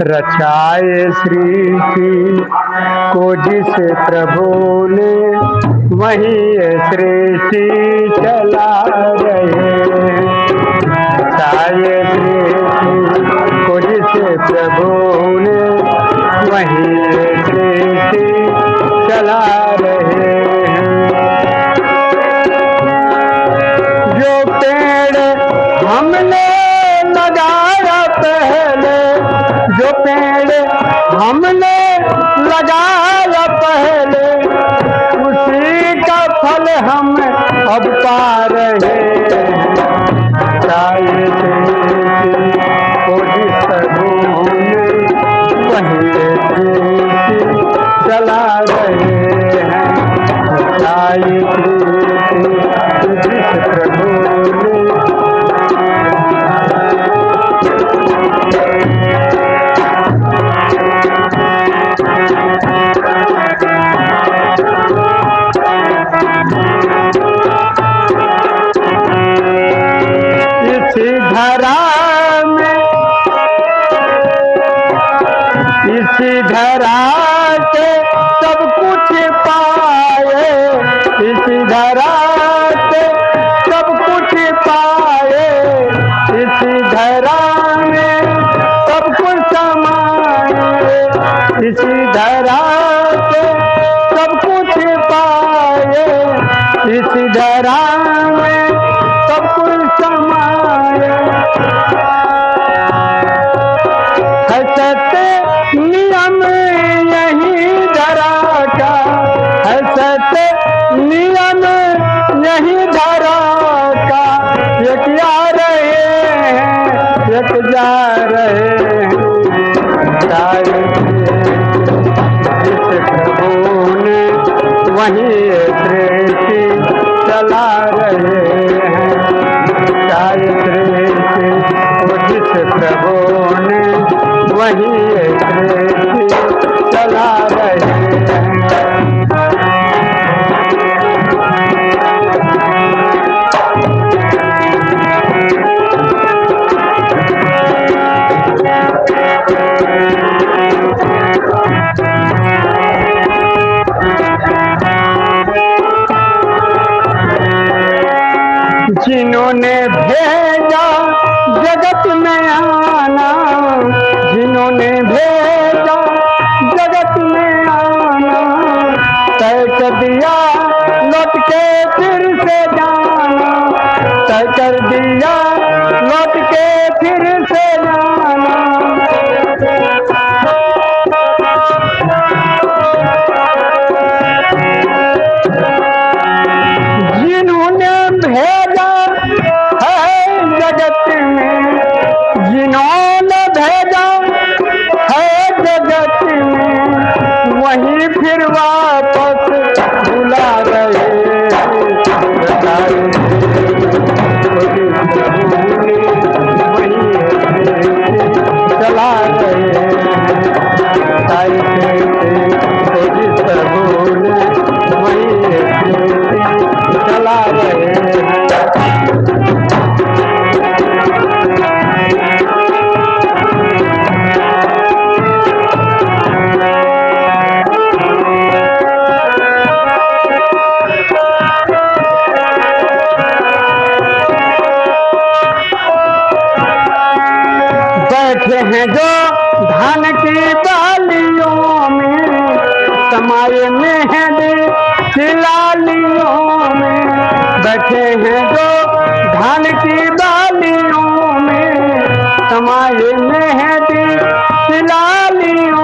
रचाए सृष्टि को जिस प्रभु ने, वही सृष्टि चला रहे। रचाए सृष्टि को जिस प्रभु ने, वही सृष्टि चला সব পা धरा में सब है नियम यही धरा का है सत्य नियम यही धरा का एक जा रहे हैं, एक जा रहे हैं। वही चला रहे भेजा, जगत में आना, जिन्होंने भेजा, जगत में आना। तय कर दिया, लौट के फिर से जाना। तय कर दिया, लौट के फिर हैं जो धान की बालियों में, समाये मेहंदी खिलालियों में, बैठे हैं जो धान की बालियों में, समाये मेहंदी में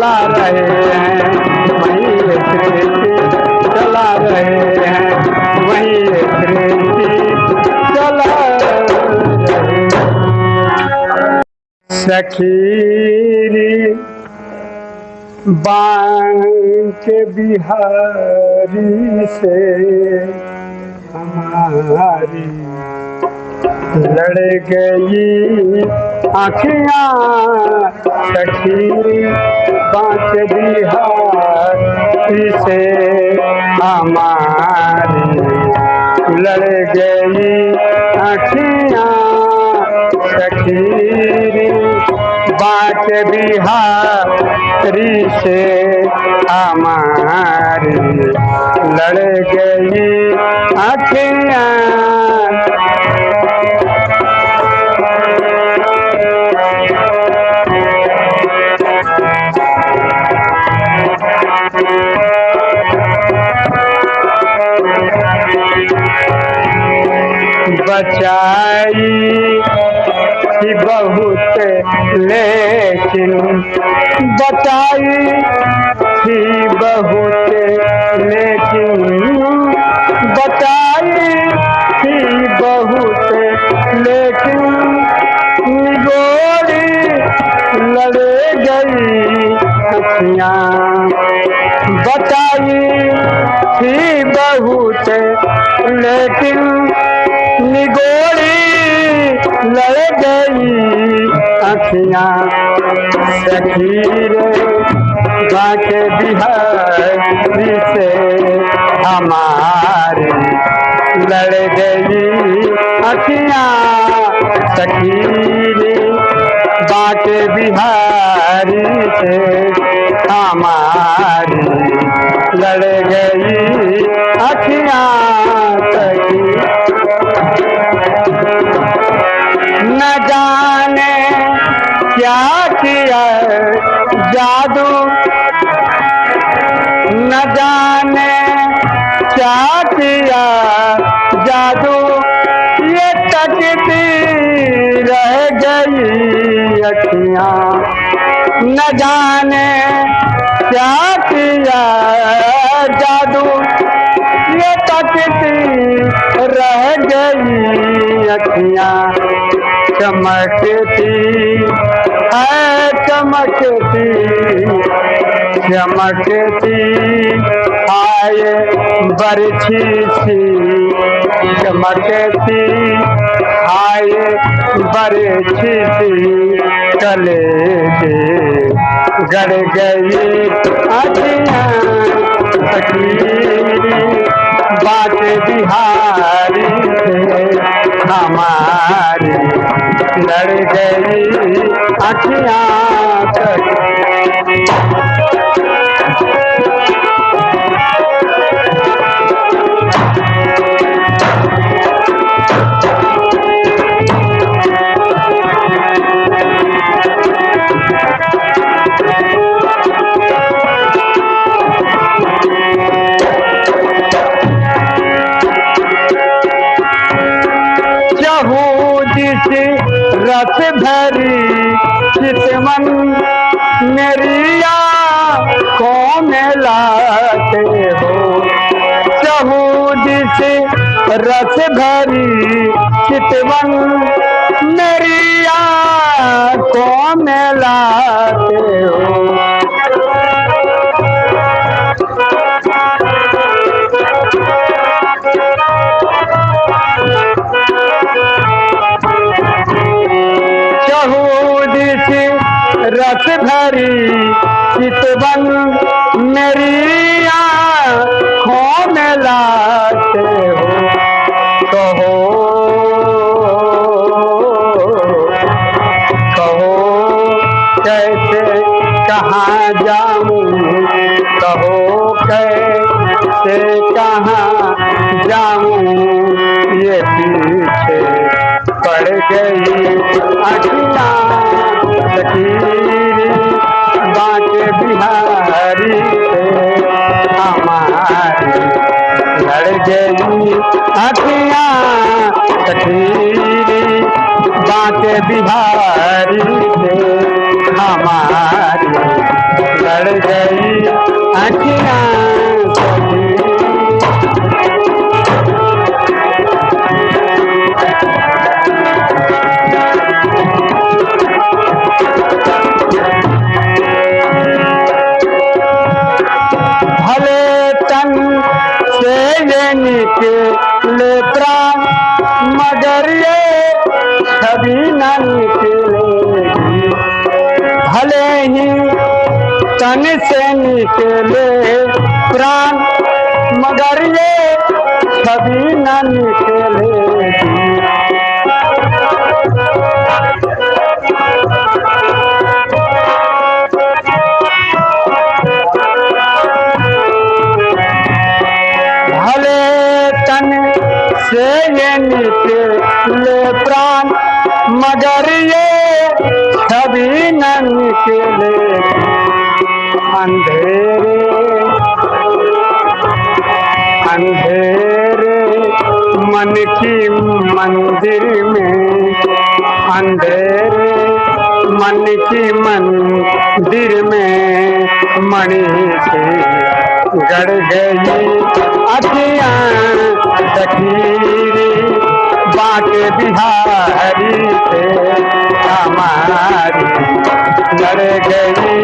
चला रहे हैं, वही सृष्टि चला रहे हैं, वही सृष्टि चला सखीरी बांक बिहारी से हमारी लड़ गई आखियाँ सखी बांक बिहारी से हमारी। लड़ गई आखिया सखी बात बिहारी से हमारी। लड़ गई अखियाँ बचाई बहुत लेकिन बताई थी बहुत लेकिन बताई थी बहुत लेकिन गोरी लड़े गई अखियाँ बताई थी बहुत लेकिन निगोरी लड़ गई अखियाँ सखीर बाके बिहारी से हमारी लड़ गई अखियाँ सखीर बाके बिहारी से हमारी लड़ गई अखियाँ सखी न जाने क्या किया जादू। न जाने क्या किया जादू। ये तकती रह गई अखियाँ। न जाने क्या किया जादू। ये तकती रह गई अखियाँ। चमकती, है चमकती चमकती, आए बरछी सी। चमकती, आए बरछी सी। कले दे गड़ गई बात बिहारी हमारी। लड़ गई अखियाँ रस भरी चितवन मेरिया को लाते हो? चहूदी से रस भरी चितवन मेरिया को लाते हो? भरी चितवन मेरी आँखों लाते हो। कहो कहो, कैसे, कहाँ जाऊँ? कहो, कैसे, कहाँ जाऊँ? ये पीछे पड़ गई अखियाँ सखीरी बाके बिहारी हमारी लड़ गई बाके बिहारी हमारी लड़ गई से निकले प्राण, मगर ये कभी न निकलेगी भले तन से ये निकले प्राण, मगर ये कभी न निकले। अंधेरे अंधेरे, मन की मंदिर में। अंधेरे, मन की मंदिर में मणि से गड़ गई। अखियाँ सखीरी बाके बिहारी से हमारी। चढ़ गई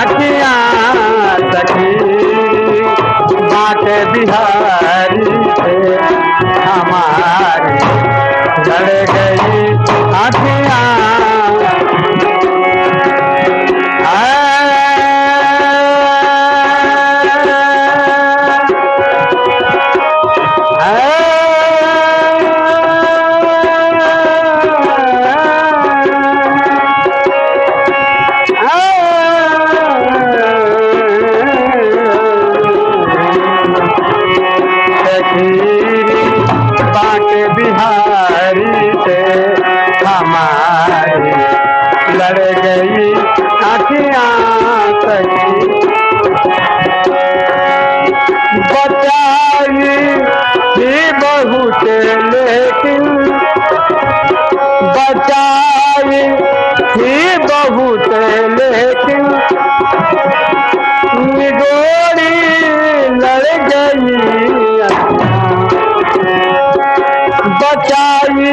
अखियाँ सखी। बाके बिहारी से हमारी। चढ़ गई अखियाँ हमारी लड़ गई अखियाँ बचाई ही बहुत लेकिन बचाई ही बहुत लेकिन निगोरी लड़ गई बचाई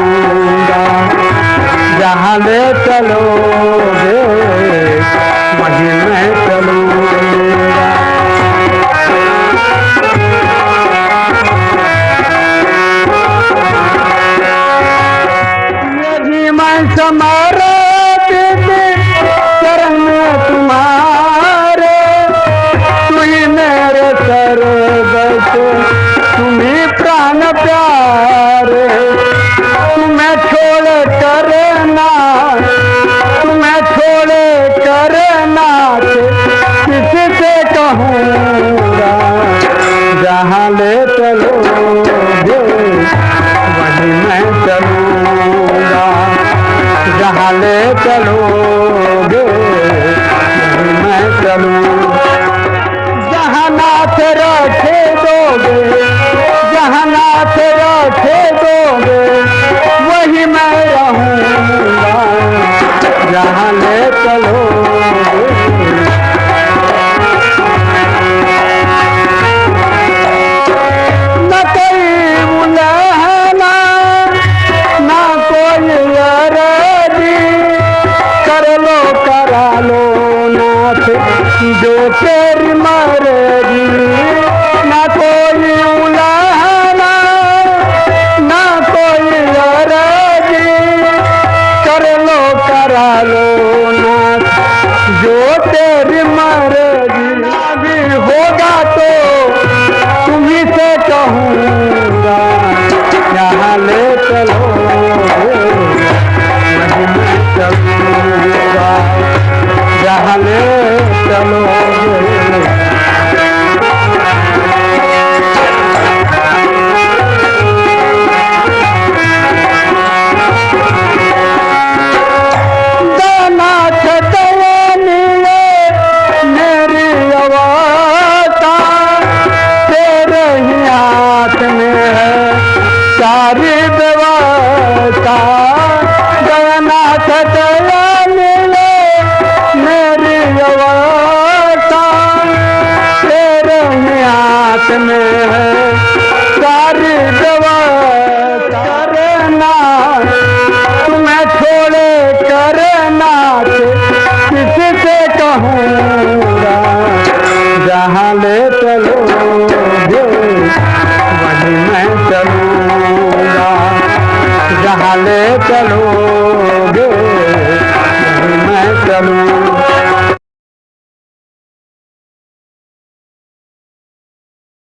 जहाँ ले चलोगे वहीं मैं चलूँगा जहाँ ले चलोगे मैं चलूँगा जहाँ नाथ रखे दोगे जहाँ नाथ रखे दोगे वही मैं रहूँगा। जहाँ ले चलोगे तेरी मर्ज़ी ना कोई उलाहना, ना कोई अरजी कर लो, करा लो ना जो तेरी मर्ज़ी भी होगा तो से कहूँगा, यहाँ ले चलो। वहीं मैं चलूँगा ले चलोगे